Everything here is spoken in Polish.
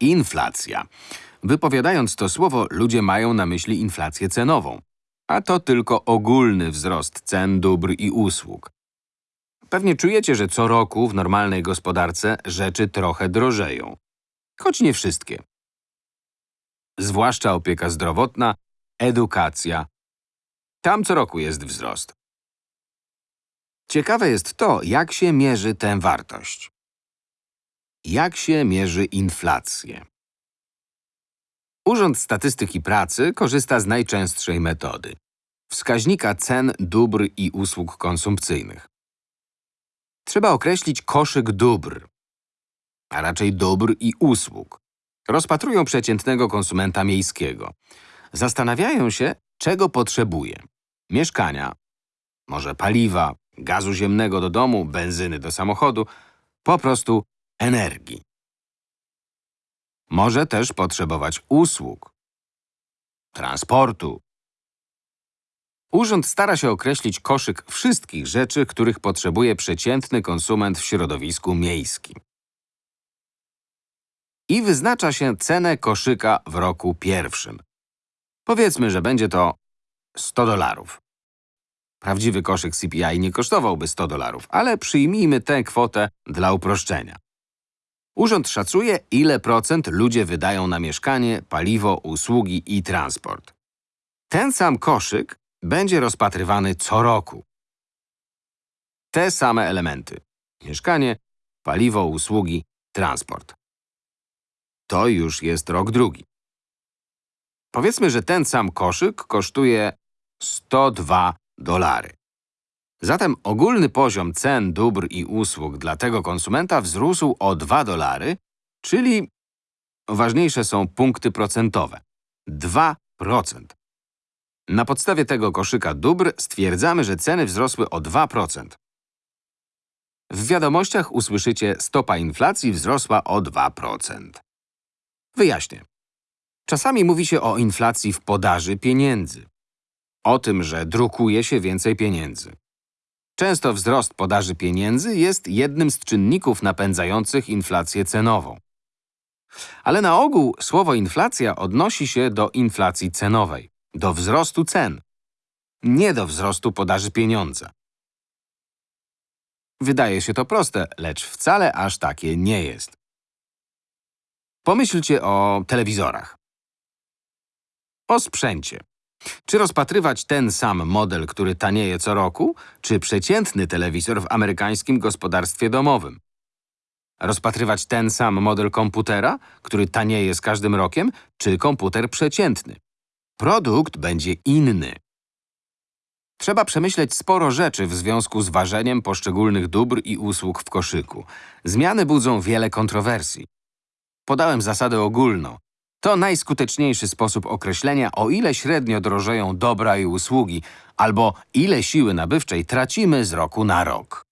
Inflacja. Wypowiadając to słowo, ludzie mają na myśli inflację cenową. A to tylko ogólny wzrost cen dóbr i usług. Pewnie czujecie, że co roku w normalnej gospodarce rzeczy trochę drożeją. Choć nie wszystkie. Zwłaszcza opieka zdrowotna, edukacja. Tam co roku jest wzrost. Ciekawe jest to, jak się mierzy tę wartość. Jak się mierzy inflację? Urząd Statystyki Pracy korzysta z najczęstszej metody wskaźnika cen dóbr i usług konsumpcyjnych. Trzeba określić koszyk dóbr, a raczej dóbr i usług. Rozpatrują przeciętnego konsumenta miejskiego. Zastanawiają się, czego potrzebuje. Mieszkania, może paliwa, gazu ziemnego do domu, benzyny do samochodu, po prostu energii. Może też potrzebować usług, transportu. Urząd stara się określić koszyk wszystkich rzeczy, których potrzebuje przeciętny konsument w środowisku miejskim. I wyznacza się cenę koszyka w roku pierwszym. Powiedzmy, że będzie to 100 dolarów. Prawdziwy koszyk CPI nie kosztowałby 100 dolarów, ale przyjmijmy tę kwotę dla uproszczenia. Urząd szacuje, ile procent ludzie wydają na mieszkanie, paliwo, usługi i transport. Ten sam koszyk będzie rozpatrywany co roku. Te same elementy. Mieszkanie, paliwo, usługi, transport. To już jest rok drugi. Powiedzmy, że ten sam koszyk kosztuje 102 dolary. Zatem ogólny poziom cen dóbr i usług dla tego konsumenta wzrósł o 2 dolary, czyli ważniejsze są punkty procentowe. 2%. Na podstawie tego koszyka dóbr stwierdzamy, że ceny wzrosły o 2%. W wiadomościach usłyszycie stopa inflacji wzrosła o 2%. Wyjaśnię. Czasami mówi się o inflacji w podaży pieniędzy. O tym, że drukuje się więcej pieniędzy. Często wzrost podaży pieniędzy jest jednym z czynników napędzających inflację cenową. Ale na ogół słowo inflacja odnosi się do inflacji cenowej, do wzrostu cen, nie do wzrostu podaży pieniądza. Wydaje się to proste, lecz wcale aż takie nie jest. Pomyślcie o telewizorach. O sprzęcie. Czy rozpatrywać ten sam model, który tanieje co roku, czy przeciętny telewizor w amerykańskim gospodarstwie domowym? Rozpatrywać ten sam model komputera, który tanieje z każdym rokiem, czy komputer przeciętny? Produkt będzie inny. Trzeba przemyśleć sporo rzeczy w związku z ważeniem poszczególnych dóbr i usług w koszyku. Zmiany budzą wiele kontrowersji. Podałem zasadę ogólną. To najskuteczniejszy sposób określenia, o ile średnio drożeją dobra i usługi, albo ile siły nabywczej tracimy z roku na rok.